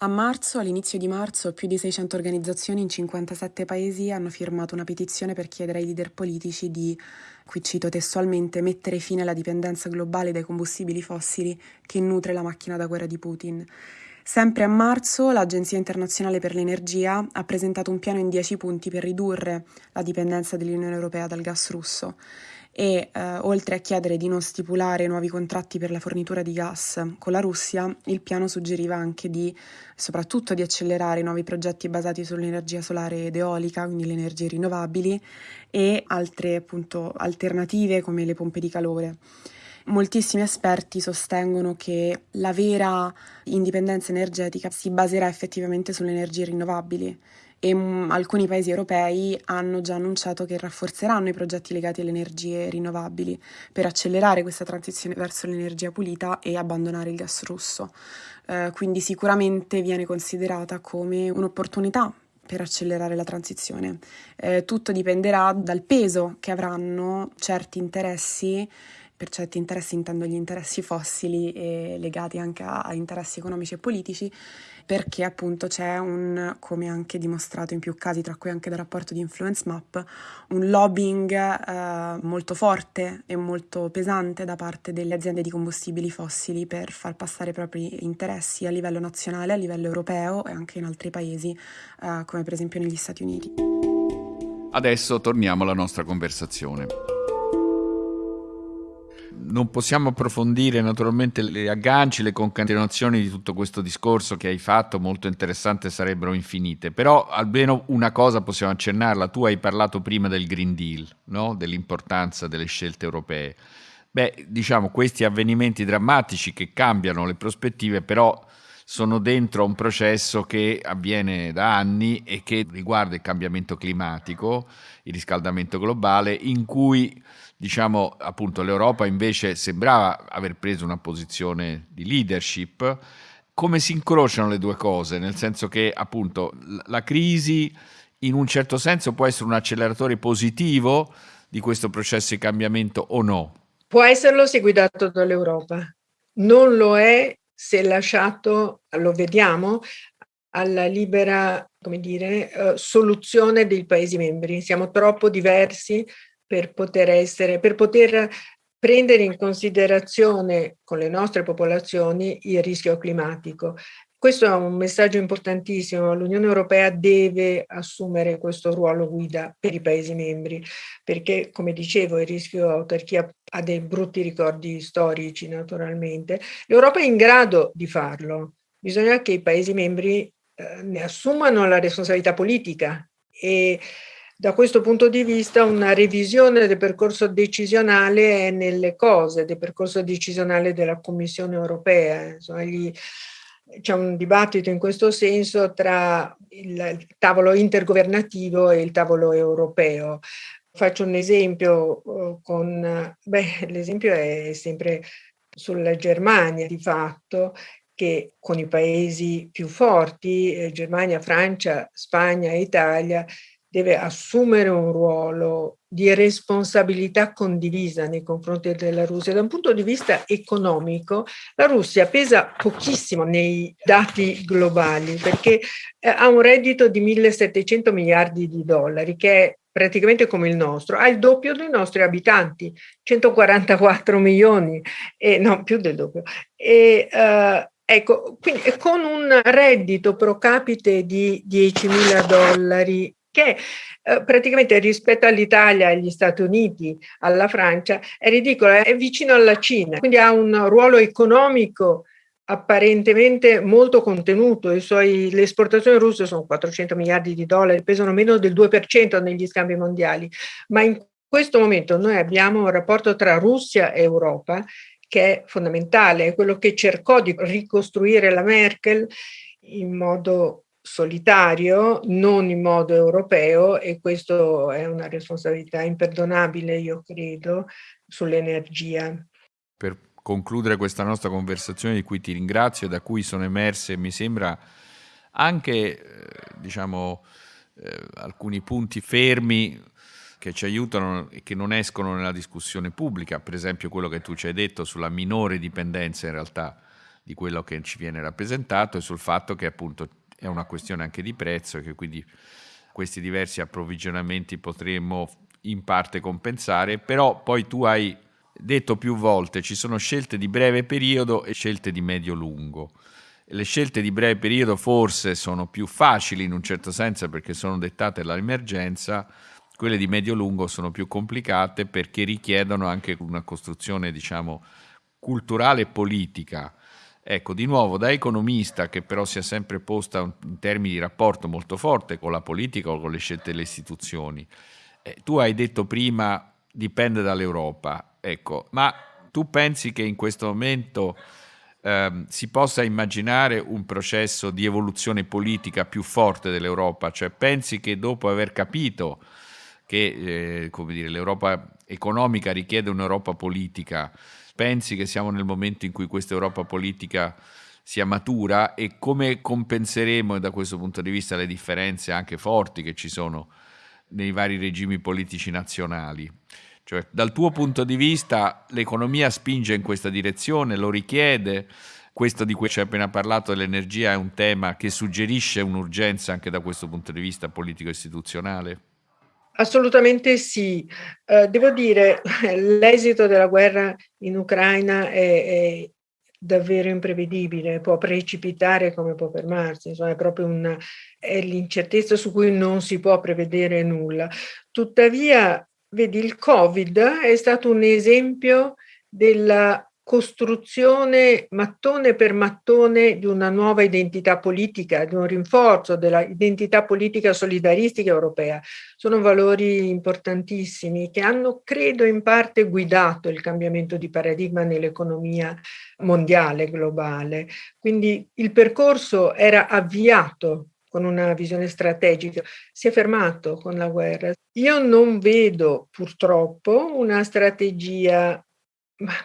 A marzo, all'inizio di marzo, più di 600 organizzazioni in 57 paesi hanno firmato una petizione per chiedere ai leader politici di, qui cito testualmente, mettere fine alla dipendenza globale dai combustibili fossili che nutre la macchina da guerra di Putin. Sempre a marzo l'Agenzia internazionale per l'energia ha presentato un piano in 10 punti per ridurre la dipendenza dell'Unione Europea dal gas russo e eh, oltre a chiedere di non stipulare nuovi contratti per la fornitura di gas con la Russia, il piano suggeriva anche di soprattutto di accelerare nuovi progetti basati sull'energia solare ed eolica, quindi le energie rinnovabili e altre appunto alternative come le pompe di calore. Moltissimi esperti sostengono che la vera indipendenza energetica si baserà effettivamente sulle energie rinnovabili e m- alcuni paesi europei hanno già annunciato che rafforzeranno i progetti legati alle energie rinnovabili per accelerare questa transizione verso l'energia pulita e abbandonare il gas russo. Eh, quindi sicuramente viene considerata come un'opportunità per accelerare la transizione. Eh, tutto dipenderà dal peso che avranno certi interessi per certi interessi intendo gli interessi fossili e legati anche a, a, interessi economici e politici, perché appunto c'è un, come anche dimostrato in più casi, tra cui anche dal rapporto di Influence Map, un lobbying eh, molto forte e molto pesante da parte delle aziende di combustibili fossili per far passare i propri interessi a livello nazionale, a livello europeo e anche in altri paesi, eh, come per esempio negli Stati Uniti. Adesso torniamo alla nostra conversazione non possiamo approfondire naturalmente le agganci, le concatenazioni di tutto questo discorso che hai fatto, molto interessante, sarebbero infinite, però almeno una cosa possiamo accennarla, tu hai parlato prima del Green Deal, no? dell'importanza delle scelte europee. Beh, diciamo, questi avvenimenti drammatici che cambiano le prospettive, però sono dentro un processo che avviene da anni e che riguarda il cambiamento climatico, il riscaldamento globale, in cui diciamo appunto l'Europa invece sembrava aver preso una posizione di leadership. Come si incrociano le due cose? Nel senso che appunto la crisi in un certo senso può essere un acceleratore positivo di questo processo di cambiamento o no? Può esserlo se guidato dall'Europa. Non lo è se lasciato, lo vediamo, alla libera, come dire, uh, soluzione dei Paesi membri. Siamo troppo diversi per poter essere, per poter prendere in considerazione con le nostre popolazioni il rischio climatico. Questo è un messaggio importantissimo. L'Unione Europea deve assumere questo ruolo guida per i Paesi membri, perché, come dicevo, il rischio autarchia ha dei brutti ricordi storici, naturalmente. L'Europa è in grado di farlo. Bisogna che i Paesi membri eh, ne assumano la responsabilità politica e da questo punto di vista una revisione del percorso decisionale è nelle cose, del percorso decisionale della Commissione europea. C'è un dibattito in questo senso tra il tavolo intergovernativo e il tavolo europeo. Faccio un esempio eh, con, l'esempio è sempre sulla Germania di fatto, che con i paesi più forti, eh, Germania, Francia, Spagna e Italia, deve assumere un ruolo di responsabilità condivisa nei confronti della Russia. Da un punto di vista economico, la Russia pesa pochissimo nei dati globali perché eh, ha un reddito di 1.700 miliardi di dollari, che è praticamente come il nostro, ha il doppio dei nostri abitanti, 144 milioni, e, no, più del doppio. E, uh, ecco, quindi con un reddito pro capite di 10.000 dollari che eh, praticamente rispetto all'Italia, agli Stati Uniti, alla Francia, è ridicolo, è vicino alla Cina, quindi ha un ruolo economico apparentemente molto contenuto, suoi, le esportazioni russe sono 400 miliardi di dollari, pesano meno del 2% negli scambi mondiali, ma in questo momento noi abbiamo un rapporto tra Russia e Europa che è fondamentale, è quello che cercò di ricostruire la Merkel in modo solitario, non in modo europeo e questo è una responsabilità imperdonabile, io credo, sull'energia. Per concludere questa nostra conversazione di cui ti ringrazio, da cui sono emerse, mi sembra, anche eh, diciamo, eh, alcuni punti fermi che ci aiutano e che non escono nella discussione pubblica, per esempio quello che tu ci hai detto sulla minore dipendenza in realtà di quello che ci viene rappresentato e sul fatto che appunto è una questione anche di prezzo e che quindi questi diversi approvvigionamenti potremmo in parte compensare, però poi tu hai detto più volte ci sono scelte di breve periodo e scelte di medio-lungo. Le scelte di breve periodo forse sono più facili in un certo senso perché sono dettate dall'emergenza, quelle di medio-lungo sono più complicate perché richiedono anche una costruzione, diciamo, culturale e politica Ecco, di nuovo, da economista che però si è sempre posta in termini di rapporto molto forte con la politica o con le scelte delle istituzioni, eh, tu hai detto prima dipende dall'Europa, ecco, ma tu pensi che in questo momento eh, si possa immaginare un processo di evoluzione politica più forte dell'Europa? Cioè pensi che dopo aver capito che eh, l'Europa economica richiede un'Europa politica, pensi che siamo nel momento in cui questa Europa politica sia matura e come compenseremo da questo punto di vista le differenze anche forti che ci sono nei vari regimi politici nazionali. Cioè, dal tuo punto di vista l'economia spinge in questa direzione, lo richiede, questo di cui ci hai appena parlato dell'energia è un tema che suggerisce un'urgenza anche da questo punto di vista politico-istituzionale? Assolutamente sì. Uh, devo dire, <laughs> l'esito della guerra in Ucraina è, è, davvero imprevedibile, può precipitare come può fermarsi, insomma è proprio l'incertezza su cui non si può prevedere nulla. Tuttavia, vedi, il Covid è stato un esempio della costruzione mattone per mattone di una nuova identità politica, di un rinforzo dell'identità politica solidaristica europea. Sono valori importantissimi che hanno, credo, in parte guidato il cambiamento di paradigma nell'economia mondiale, globale. Quindi il percorso era avviato con una visione strategica, si è fermato con la guerra. Io non vedo purtroppo una strategia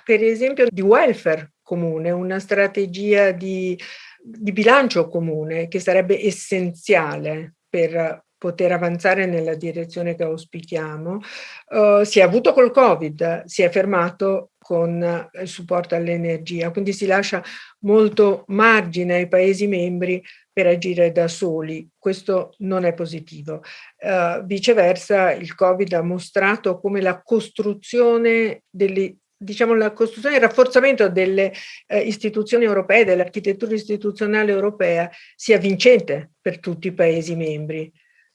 per esempio di welfare comune, una strategia di, di bilancio comune che sarebbe essenziale per poter avanzare nella direzione che auspichiamo. Uh, si è avuto col Covid, si è fermato con il supporto all'energia, quindi si lascia molto margine ai Paesi membri per agire da soli. Questo non è positivo. Uh, viceversa, il Covid ha mostrato come la costruzione delle diciamo, la costruzione e il rafforzamento delle eh, istituzioni europee, dell'architettura istituzionale europea, sia vincente per tutti i Paesi membri.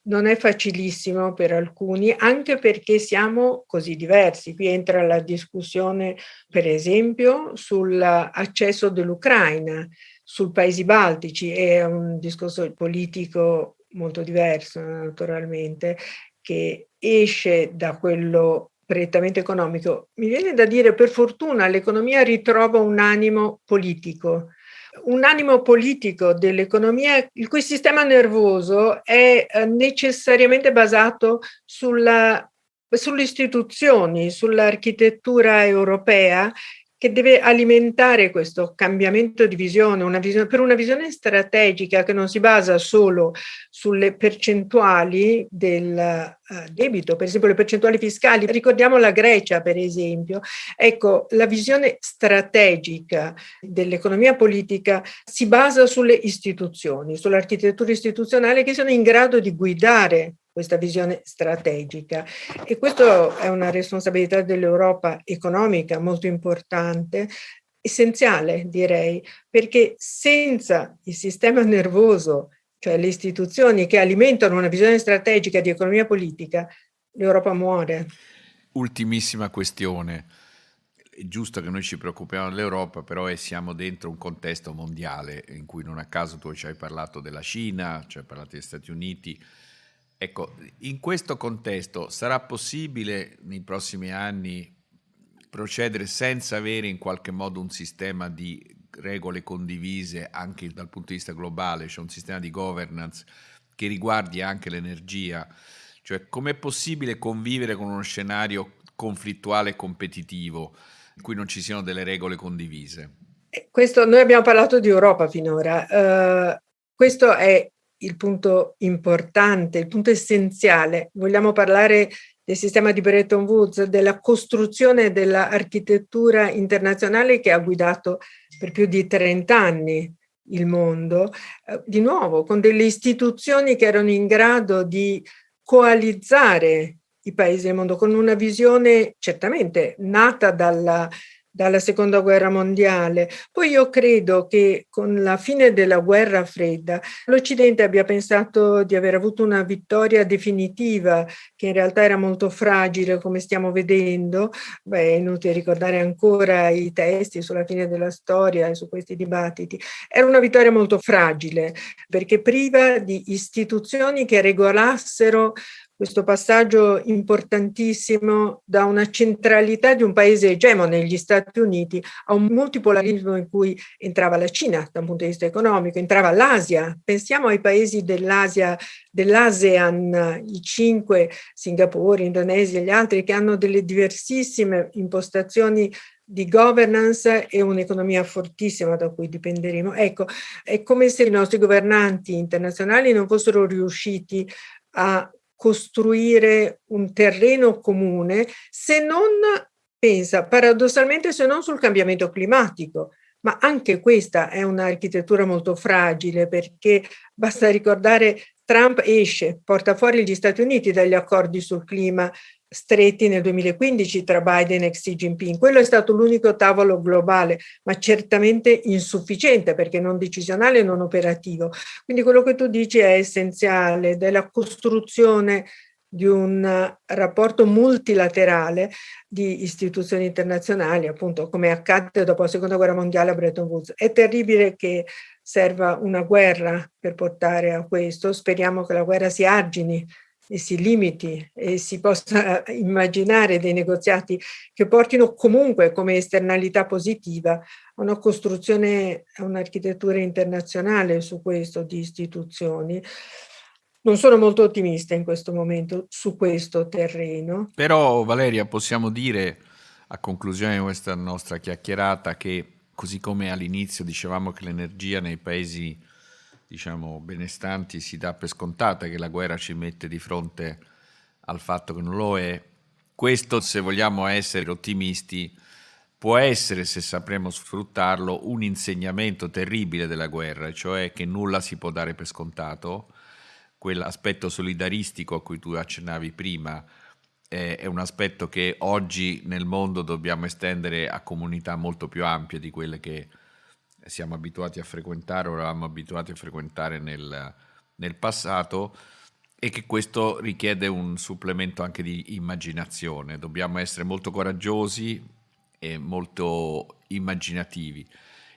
Non è facilissimo per alcuni, anche perché siamo così diversi. Qui entra la discussione, per esempio, sull'accesso dell'Ucraina, sui paesi baltici, è un discorso politico molto diverso, naturalmente, che esce da quello prettamente economico. Mi viene da dire, per fortuna, l'economia ritrova un animo politico, un animo politico dell'economia il cui sistema nervoso è eh, necessariamente basato sulla, sulle istituzioni, sull'architettura europea che deve alimentare questo cambiamento di visione, una visione, per una visione strategica che non si basa solo sulle percentuali del uh, debito, per esempio le percentuali fiscali. Ricordiamo la Grecia, per esempio. Ecco, la visione strategica dell'economia politica si basa sulle istituzioni, sull'architettura istituzionale che sono in grado di guidare questa visione strategica. E questo è una responsabilità dell'Europa economica molto importante, essenziale direi, perché senza il sistema nervoso, cioè le istituzioni che alimentano una visione strategica di economia politica, l'Europa muore. Ultimissima questione. È giusto che noi ci preoccupiamo dell'Europa, però siamo dentro un contesto mondiale in cui non a caso tu ci hai parlato della Cina, ci hai parlato degli Stati Uniti, Ecco, in questo contesto sarà possibile nei prossimi anni procedere senza avere in qualche modo un sistema di regole condivise anche dal punto di vista globale, cioè un sistema di governance che riguardi anche l'energia? Cioè, com'è possibile convivere con uno scenario conflittuale e competitivo in cui non ci siano delle regole condivise? Eh, questo, noi abbiamo parlato di Europa finora. Uh, questo è il punto importante, il punto essenziale. Vogliamo parlare del sistema di Bretton Woods, della costruzione dell'architettura internazionale che ha guidato per più di 30 anni il mondo, eh, di nuovo con delle istituzioni che erano in grado di coalizzare i paesi del mondo con una visione certamente nata dalla dalla seconda guerra mondiale. Poi io credo che con la fine della guerra fredda l'Occidente abbia pensato di aver avuto una vittoria definitiva che in realtà era molto fragile come stiamo vedendo. Beh, è inutile ricordare ancora i testi sulla fine della storia e su questi dibattiti. Era una vittoria molto fragile perché priva di istituzioni che regolassero questo passaggio importantissimo da una centralità di un paese egemone, gli Stati Uniti, a un multipolarismo in cui entrava la Cina da un punto di vista economico, entrava l'Asia. Pensiamo ai paesi dell'Asia, dell'ASEAN, i cinque, Singapore, Indonesia e gli altri, che hanno delle diversissime impostazioni di governance e un'economia fortissima da cui dipenderemo. Ecco, è come se i nostri governanti internazionali non fossero riusciti a costruire un terreno comune se non, pensa paradossalmente, se non sul cambiamento climatico. Ma anche questa è un'architettura molto fragile perché basta ricordare Trump esce, porta fuori gli Stati Uniti dagli accordi sul clima stretti nel 2015 tra Biden e Xi Jinping. Quello è stato l'unico tavolo globale, ma certamente insufficiente perché non decisionale e non operativo. Quindi quello che tu dici è essenziale della costruzione di un rapporto multilaterale di istituzioni internazionali, appunto come accadde dopo la seconda guerra mondiale a Bretton Woods. È terribile che serva una guerra per portare a questo, speriamo che la guerra si argini si limiti e si possa immaginare dei negoziati che portino comunque come esternalità positiva a una costruzione, a un'architettura internazionale su questo di istituzioni. Non sono molto ottimista in questo momento su questo terreno. Però Valeria possiamo dire a conclusione di questa nostra chiacchierata che così come all'inizio dicevamo che l'energia nei paesi diciamo, benestanti si dà per scontata che la guerra ci mette di fronte al fatto che non lo è. Questo, se vogliamo essere ottimisti, può essere, se sapremo sfruttarlo, un insegnamento terribile della guerra, cioè che nulla si può dare per scontato. Quell'aspetto solidaristico a cui tu accennavi prima è un aspetto che oggi nel mondo dobbiamo estendere a comunità molto più ampie di quelle che siamo abituati a frequentare o eravamo abituati a frequentare nel, nel passato e che questo richiede un supplemento anche di immaginazione. Dobbiamo essere molto coraggiosi e molto immaginativi.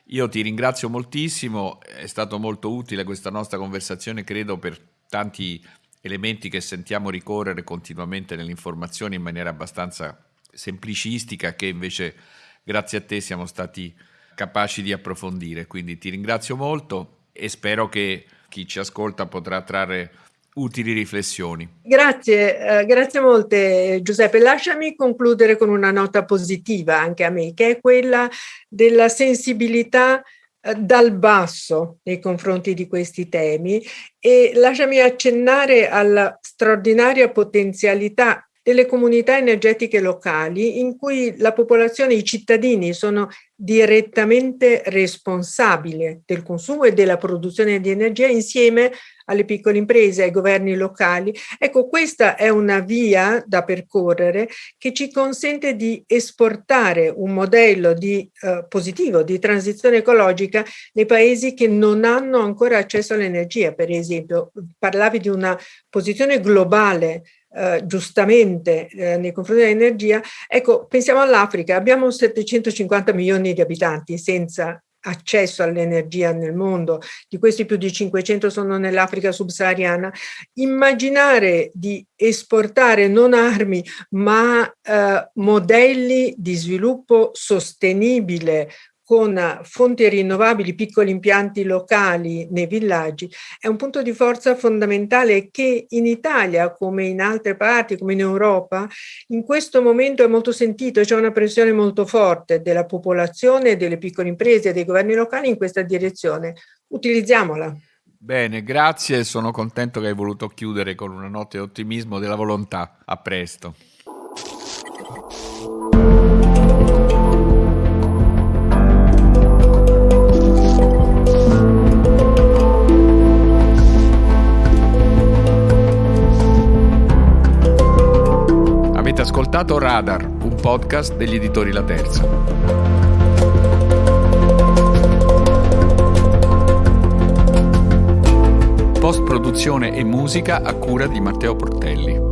Io ti ringrazio moltissimo, è stato molto utile questa nostra conversazione, credo, per tanti elementi che sentiamo ricorrere continuamente nelle informazioni in maniera abbastanza semplicistica, che invece grazie a te siamo stati capaci di approfondire. Quindi ti ringrazio molto e spero che chi ci ascolta potrà trarre utili riflessioni. Grazie, eh, grazie molte Giuseppe. Lasciami concludere con una nota positiva anche a me, che è quella della sensibilità eh, dal basso nei confronti di questi temi e lasciami accennare alla straordinaria potenzialità delle comunità energetiche locali in cui la popolazione, i cittadini sono direttamente responsabili del consumo e della produzione di energia insieme alle piccole imprese, ai governi locali. Ecco, questa è una via da percorrere che ci consente di esportare un modello di, eh, positivo di transizione ecologica nei paesi che non hanno ancora accesso all'energia. Per esempio, parlavi di una posizione globale eh, giustamente eh, nei confronti dell'energia, ecco, pensiamo all'Africa, abbiamo 750 milioni di abitanti senza accesso all'energia nel mondo, di questi più di 500 sono nell'Africa subsahariana, immaginare di esportare non armi ma eh, modelli di sviluppo sostenibile con fonti rinnovabili, piccoli impianti locali nei villaggi, è un punto di forza fondamentale che in Italia, come in altre parti, come in Europa, in questo momento è molto sentito, c'è una pressione molto forte della popolazione, delle piccole imprese dei governi locali in questa direzione. Utilizziamola. Bene, grazie, sono contento che hai voluto chiudere con una nota di ottimismo della volontà. A presto. Ascoltato Radar, un podcast degli editori La Terza. Post produzione e musica a cura di Matteo Portelli.